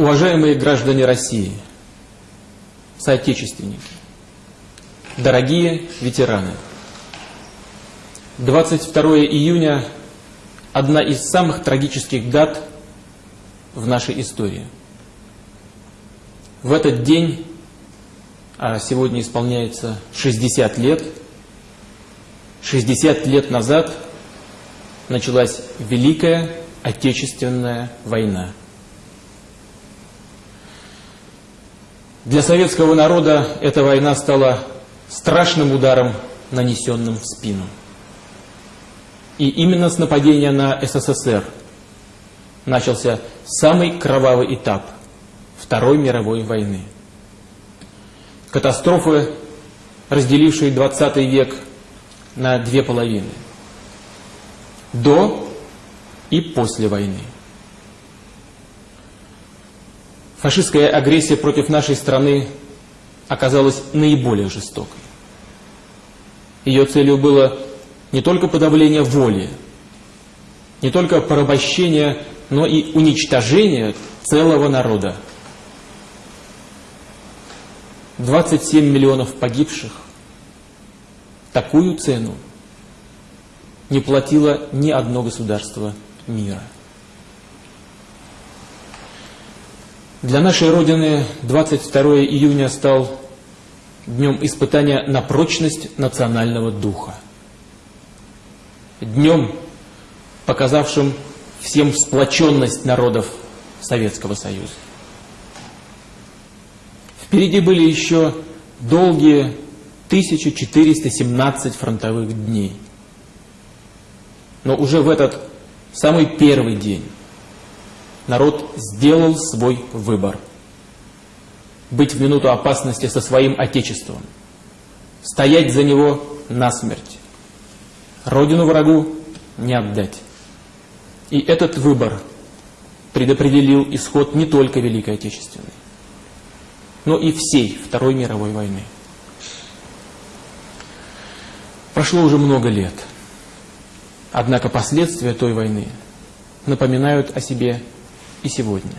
Уважаемые граждане России, соотечественники, дорогие ветераны, 22 июня – одна из самых трагических дат в нашей истории. В этот день, а сегодня исполняется 60 лет, 60 лет назад началась Великая Отечественная война. Для советского народа эта война стала страшным ударом, нанесенным в спину. И именно с нападения на СССР начался самый кровавый этап Второй мировой войны. Катастрофы, разделившие 20 век на две половины. До и после войны. Фашистская агрессия против нашей страны оказалась наиболее жестокой. Ее целью было не только подавление воли, не только порабощение, но и уничтожение целого народа. 27 миллионов погибших. Такую цену не платило ни одно государство мира. Для нашей Родины 22 июня стал днем испытания на прочность национального духа. Днем, показавшим всем сплоченность народов Советского Союза. Впереди были еще долгие 1417 фронтовых дней. Но уже в этот самый первый день народ сделал свой выбор. Быть в минуту опасности со своим Отечеством. Стоять за него насмерть. Родину врагу не отдать. И этот выбор предопределил исход не только Великой Отечественной, но и всей Второй мировой войны. Прошло уже много лет. Однако последствия той войны напоминают о себе и сегодня.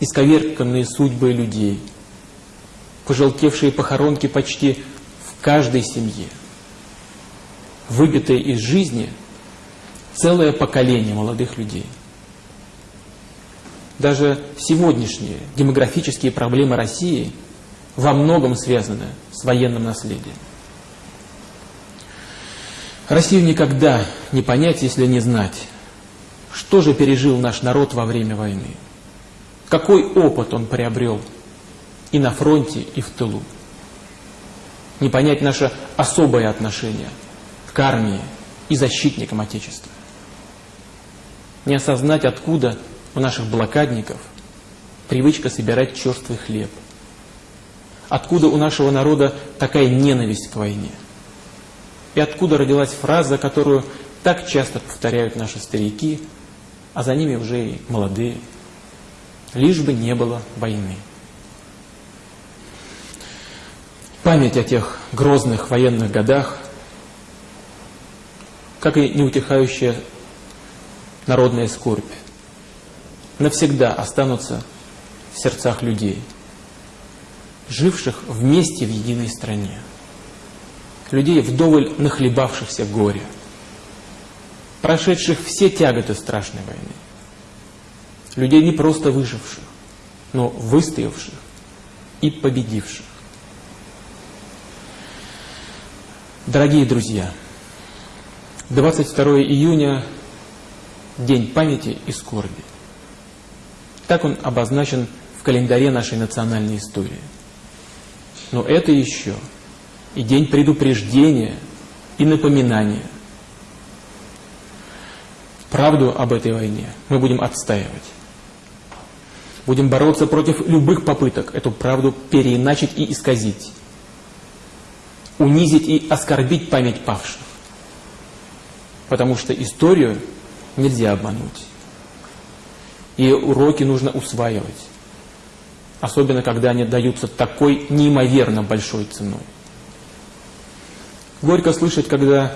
Исковерканные судьбы людей, пожелтевшие похоронки почти в каждой семье, выбитые из жизни целое поколение молодых людей. Даже сегодняшние демографические проблемы России во многом связаны с военным наследием. Россию никогда не понять, если не знать, что же пережил наш народ во время войны? Какой опыт он приобрел и на фронте, и в тылу? Не понять наше особое отношение к армии и защитникам Отечества. Не осознать, откуда у наших блокадников привычка собирать черствый хлеб. Откуда у нашего народа такая ненависть к войне. И откуда родилась фраза, которую так часто повторяют наши старики – а за ними уже и молодые, лишь бы не было войны. Память о тех грозных военных годах, как и неутихающая народная скорбь, навсегда останутся в сердцах людей, живших вместе в единой стране, людей вдоволь нахлебавшихся горя прошедших все тяготы страшной войны. Людей не просто выживших, но выстоявших и победивших. Дорогие друзья, 22 июня – День памяти и скорби. Так он обозначен в календаре нашей национальной истории. Но это еще и день предупреждения и напоминания правду об этой войне мы будем отстаивать. Будем бороться против любых попыток эту правду переиначить и исказить. Унизить и оскорбить память павших. Потому что историю нельзя обмануть. И уроки нужно усваивать. Особенно, когда они даются такой неимоверно большой ценой. Горько слышать, когда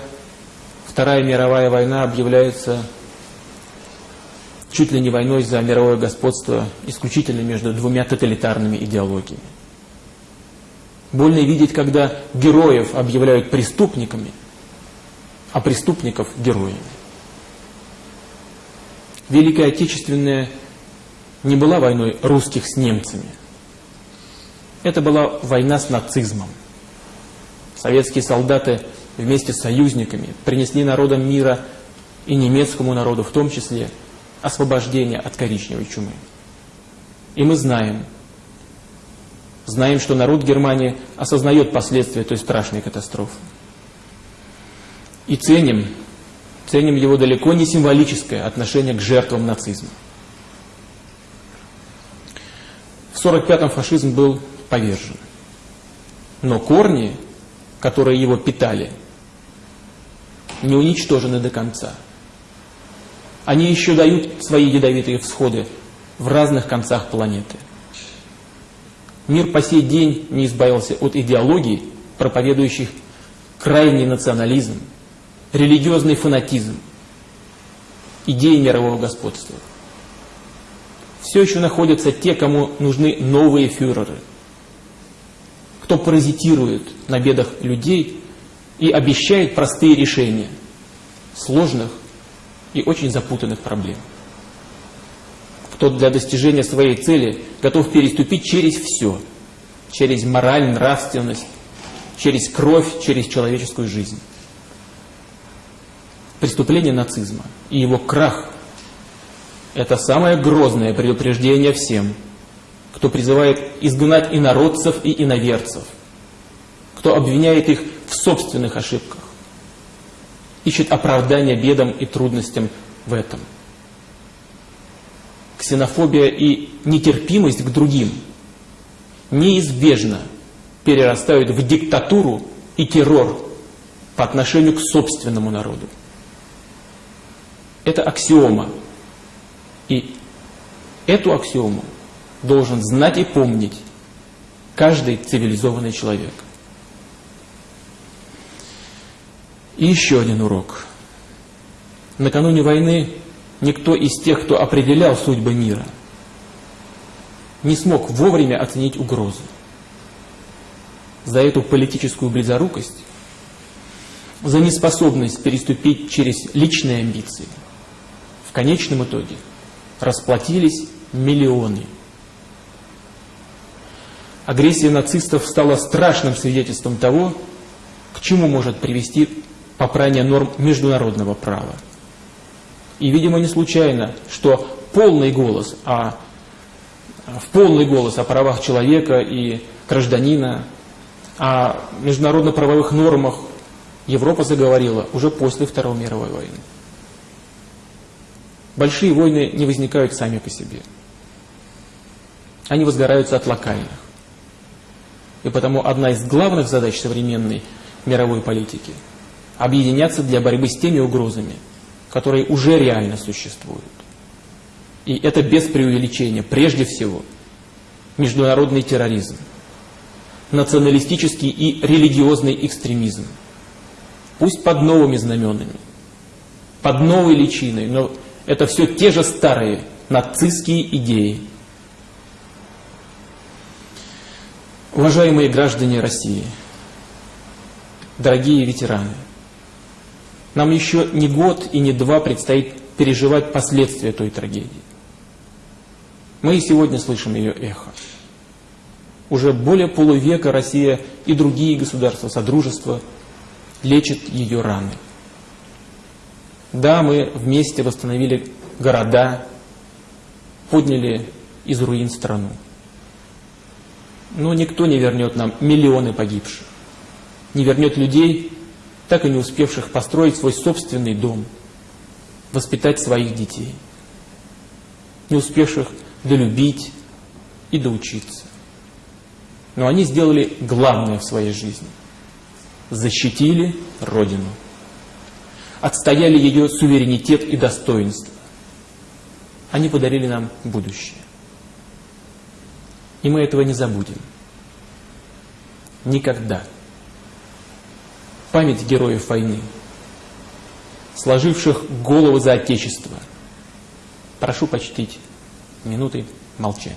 Вторая мировая война объявляется чуть ли не войной за мировое господство исключительно между двумя тоталитарными идеологиями. Больно видеть, когда героев объявляют преступниками, а преступников героями. Великая Отечественная не была войной русских с немцами. Это была война с нацизмом. Советские солдаты вместе с союзниками принесли народам мира и немецкому народу в том числе освобождение от коричневой чумы. И мы знаем, знаем, что народ Германии осознает последствия той страшной катастрофы. И ценим, ценим его далеко не символическое отношение к жертвам нацизма. В 1945-м фашизм был повержен. Но корни, которые его питали, не уничтожены до конца. Они еще дают свои ядовитые всходы в разных концах планеты. Мир по сей день не избавился от идеологий, проповедующих крайний национализм, религиозный фанатизм, идеи мирового господства. Все еще находятся те, кому нужны новые фюреры, кто паразитирует на бедах людей и обещает простые решения сложных и очень запутанных проблем. Кто для достижения своей цели готов переступить через все, через мораль, нравственность, через кровь, через человеческую жизнь. Преступление нацизма и его крах – это самое грозное предупреждение всем, кто призывает изгнать инородцев и иноверцев, кто обвиняет их в собственных ошибках, ищет оправдания бедам и трудностям в этом. Ксенофобия и нетерпимость к другим неизбежно перерастают в диктатуру и террор по отношению к собственному народу. Это аксиома. И эту аксиому должен знать и помнить каждый цивилизованный человек. И еще один урок. Накануне войны никто из тех, кто определял судьбы мира, не смог вовремя оценить угрозу. За эту политическую близорукость, за неспособность переступить через личные амбиции, в конечном итоге расплатились миллионы. Агрессия нацистов стала страшным свидетельством того, к чему может привести попрание норм международного права. И, видимо, не случайно, что полный голос о, в полный голос о правах человека и гражданина, о международно-правовых нормах Европа заговорила уже после Второй мировой войны. Большие войны не возникают сами по себе. Они возгораются от локальных. И потому одна из главных задач современной мировой политики – объединяться для борьбы с теми угрозами, которые уже реально существуют. И это без преувеличения. Прежде всего, международный терроризм, националистический и религиозный экстремизм. Пусть под новыми знаменами, под новой личиной, но это все те же старые нацистские идеи. Уважаемые граждане России, дорогие ветераны, нам еще не год и не два предстоит переживать последствия той трагедии. Мы и сегодня слышим ее эхо. Уже более полувека Россия и другие государства Содружества лечат ее раны. Да, мы вместе восстановили города, подняли из руин страну. Но никто не вернет нам миллионы погибших, не вернет людей, так и не успевших построить свой собственный дом, воспитать своих детей, не успевших долюбить и доучиться. Но они сделали главное в своей жизни – защитили Родину, отстояли ее суверенитет и достоинство. Они подарили нам будущее. И мы этого не забудем. Никогда память героев войны, сложивших головы за Отечество, Прошу почтить минуты молчания.